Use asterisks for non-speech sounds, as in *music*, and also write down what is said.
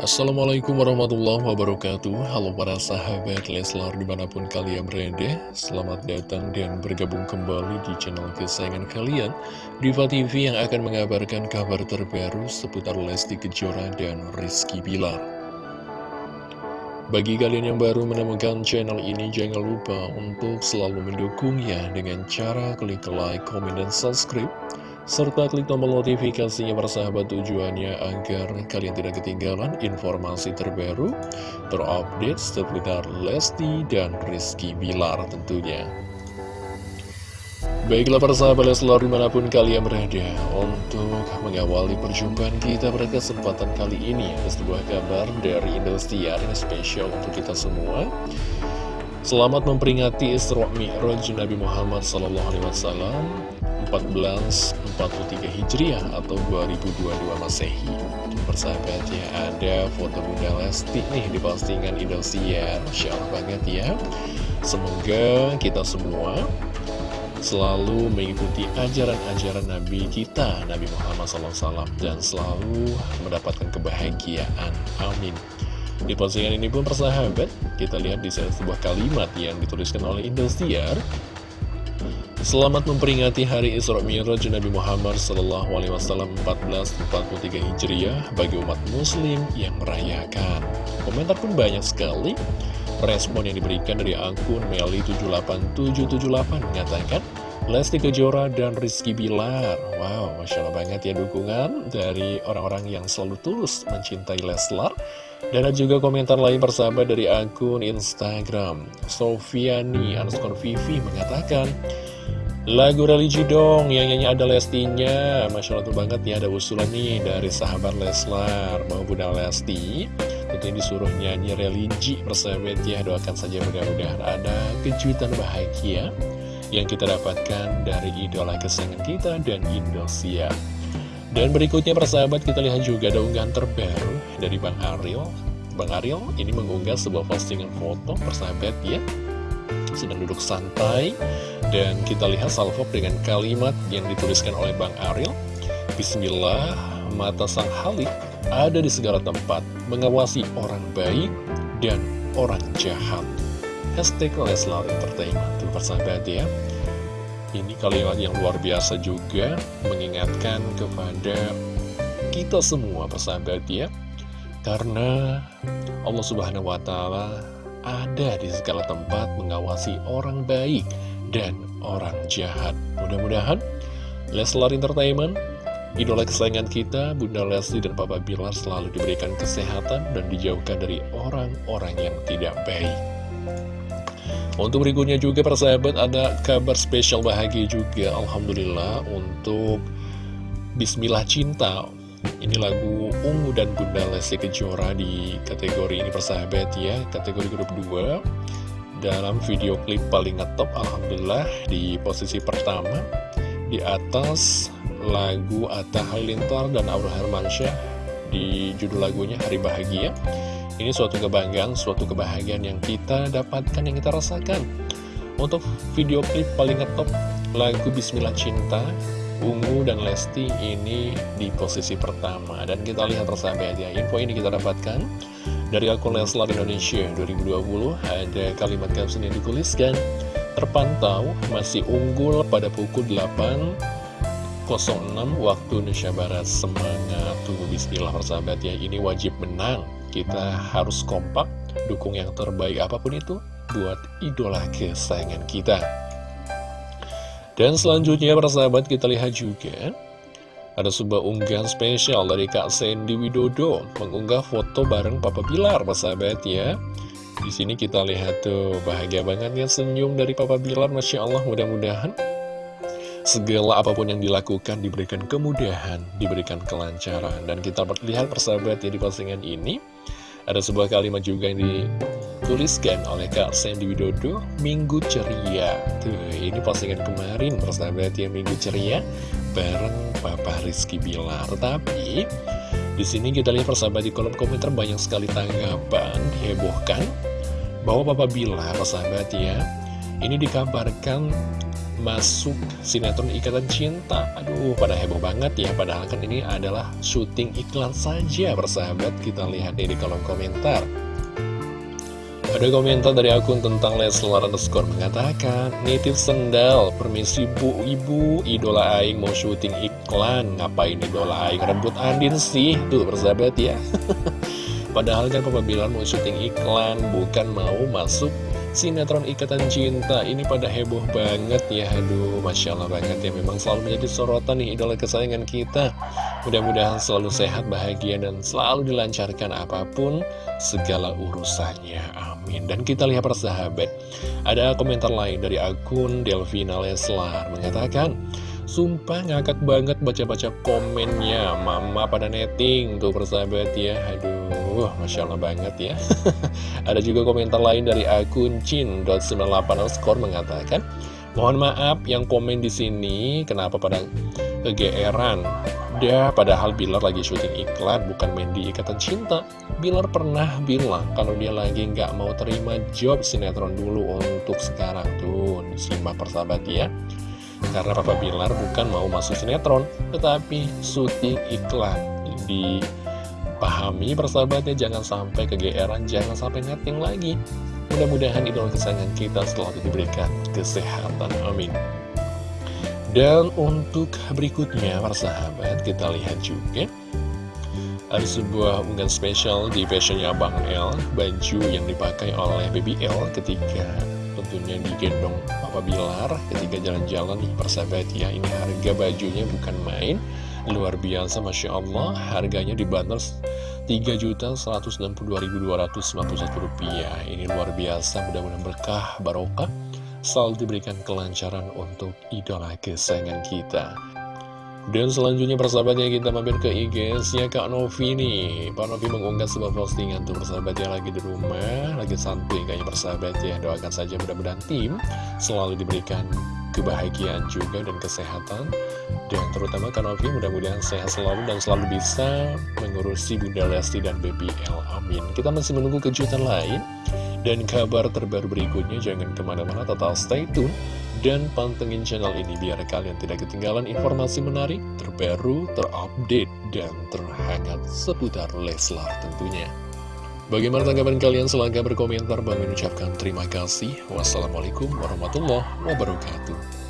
Assalamualaikum warahmatullahi wabarakatuh. Halo para sahabat Leslar di mana pun kalian berada Selamat datang dan bergabung kembali di channel kesayangan kalian Diva TV yang akan mengabarkan kabar terbaru seputar Lesti Kejora dan Rizky Bilar. Bagi kalian yang baru menemukan channel ini jangan lupa untuk selalu mendukungnya dengan cara klik like, komen, dan subscribe serta klik tombol notifikasinya persahabat tujuannya agar kalian tidak ketinggalan informasi terbaru, terupdate seputar Lesti dan Rizky Bilar tentunya. Baiklah persahabat Leslar di mana pun kalian berada Untuk mengawali perjumpaan kita pada kesempatan kali ini Ada sebuah kabar dari Indosiar yang spesial untuk kita semua Selamat memperingati Isra Mi'raj Nabi Muhammad SAW 1443 Hijriah atau 2022 Masehi Persahabat ya, ada foto Bunda Lesti nih di postingan Indosiar Masya Allah banget ya Semoga kita semua selalu mengikuti ajaran-ajaran Nabi kita, Nabi Muhammad SAW, dan selalu mendapatkan kebahagiaan. Amin. Di postingan ini pun persahabat, kita lihat di sebuah kalimat yang dituliskan oleh Indosiar. Selamat memperingati Hari Isra Mi'raj Nabi Muhammad Sallallahu Alaihi Wasallam 1443 Hijriah bagi umat Muslim yang merayakan. Komentar pun banyak sekali. Respon yang diberikan dari akun Meli78778 mengatakan Lesti Kejora dan Rizky Bilar. Wow, Masya Allah banget ya dukungan dari orang-orang yang selalu tulus mencintai Leslar. Dan ada juga komentar lain persahabat dari akun Instagram. Sofiani underscore Vivi mengatakan Lagu religi dong, yang nyanyi ada Lestinya. Masya Allah tuh banget ya, ada usulan nih dari sahabat Leslar. Mau Bunda Lesti? Tentunya disuruh nyanyi religi persahabat ya. Doakan saja mudah-mudahan ada kejutan bahagia Yang kita dapatkan dari idola kesayangan kita dan Indosiar Dan berikutnya persahabat kita lihat juga ada unggahan terbaru dari Bang Ariel Bang Ariel ini mengunggah sebuah postingan foto persahabat ya. Sedang duduk santai dan kita lihat salvo dengan kalimat yang dituliskan oleh Bang Ariel Bismillah, mata sang halik ada di segala tempat mengawasi orang baik dan orang jahat Hashtag Leslar Entertainment tuh persahabat ya ini kalimat yang luar biasa juga mengingatkan kepada kita semua persahabat ya karena Allah Subhanahu wa Ta'ala ada di segala tempat mengawasi orang baik dan orang jahat. Mudah-mudahan Leslar Entertainment, idola kesayangan kita, Bunda Lesti dan Papa Bilar selalu diberikan kesehatan dan dijauhkan dari orang-orang yang tidak baik. Untuk berikutnya juga persahabat ada kabar spesial bahagia juga Alhamdulillah untuk Bismillah Cinta. Ini lagu Ungu dan Bunda Lesti Kejora di kategori ini persahabat ya Kategori grup 2 Dalam video klip paling ngetop Alhamdulillah di posisi pertama Di atas lagu Atta Halilintar dan Aura Hermansyah Di judul lagunya Hari Bahagia Ini suatu kebanggaan, suatu kebahagiaan yang kita dapatkan, yang kita rasakan. Untuk video klip paling ngetop lagu Bismillah Cinta Ungu dan Lesti ini di posisi pertama. Dan kita lihat persahabat ya Info ini kita dapatkan dari akun Leslar Indonesia 2020 Ada kalimat caption yang dituliskan Terpantau masih unggul pada pukul 8.06 waktu Indonesia Barat. Semangat tunggu bismillah persahabat ya. Ini wajib menang Kita harus kompak Dukung yang terbaik apa pun itu Buat idola kesayangan kita. Dan selanjutnya persahabat kita lihat juga Ada sebuah unggahan spesial dari Kak Sandy Widodo Mengunggah foto bareng Papa Bilar persahabat ya. Di sini kita lihat tuh bahagia banget ya senyum dari Papa Bilar Masya Allah mudah-mudahan Segala apa pun yang dilakukan diberikan kemudahan, diberikan kelancaran. Dan kita lihat persahabat ya di postingan ini Ada sebuah kalimat juga yang di dituliskan oleh Kak Sandy Widodo Minggu Ceria. Tuh ini postingan kemarin persahabat ya Minggu Ceria bareng Papa Rizky Bilar. Tapi di sini kita lihat persahabat di kolom komentar banyak sekali tanggapan hebohkan bahwa Papa Bilar persahabat ya ini dikabarkan masuk sinetron Ikatan Cinta. Aduh, pada heboh banget ya Padahal kan ini adalah syuting iklan saja Persahabat, kita lihat di kolom komentar. Ada komentar dari akun tentang Leslar underscore mengatakan Nitip sendal, permisi bu. Ibu, idola Aing mau syuting iklan. Ngapain idola Aing rebut Andin sih? Tuh persahabat ya. *laughs* Padahal kan Papa mau syuting iklan, bukan mau masuk sinetron Ikatan Cinta. Ini pada heboh banget ya. Aduh Masya Allah banget ya. Memang selalu menjadi sorotan nih idola kesayangan kita. Mudah-mudahan selalu sehat bahagia dan selalu dilancarkan apa pun segala urusannya. Amin. Dan kita lihat persahabat ada komentar lain dari akun Delvina Leslar mengatakan Sumpah ngakak banget baca-baca komennya. Mama pada netting Tuh persahabat ya. Aduh Masya Allah banget ya. *laughs* Ada juga komentar lain dari akun Chin.98 skor mengatakan Mohon maaf yang komen di sini Kenapa pada kegeeran? Dah padahal Bilar lagi syuting iklan Bukan main di Ikatan Cinta. Bilar pernah bilang Kalau dia lagi nggak mau terima job sinetron dulu Untuk sekarang. Tuh simak persahabat ya. Karena Papa Bilar bukan mau masuk sinetron, tetapi syuting iklan. Dipahami persahabatnya, jangan sampai kegeeran, jangan sampai netting lagi. Mudah-mudahan idola kesayangan kita selalu diberikan kesehatan. Amin. Dan untuk berikutnya, persahabat, kita lihat juga ada sebuah unggahan spesial di fashionnya Bang L Baju yang dipakai oleh Baby L ketika tentunya digendong Papa Bilar ketika jalan-jalan persahabat ya ini harga bajunya bukan main luar biasa Masya Allah. Harganya dibanderol 3.162.291 rupiah. Ini luar biasa mudah-mudahan berkah barokah selalu diberikan kelancaran untuk idola kesayangan kita dan selanjutnya persahabatnya kita mampir ke IG-nya Kak Novi nih. Pak Novi mengunggah sebuah postingan tuh persahabatnya lagi di rumah Lagi santuy kayaknya persahabat ya. Doakan saja mudah-mudahan tim selalu diberikan kebahagiaan juga dan kesehatan. Dan terutama Kak Novi mudah-mudahan sehat selalu dan selalu bisa mengurusi Bunda Lesti dan BBL Amin. Kita masih menunggu kejutan lain. Dan kabar terbaru berikutnya jangan ke mana-mana total stay tune dan pantengin channel ini biar kalian tidak ketinggalan informasi menarik, terbaru, terupdate, dan terhangat seputar Leslar tentunya. Bagaimana tanggapan kalian? Silahkan berkomentar. Bang mengucapkan terima kasih. Wassalamualaikum warahmatullahi wabarakatuh.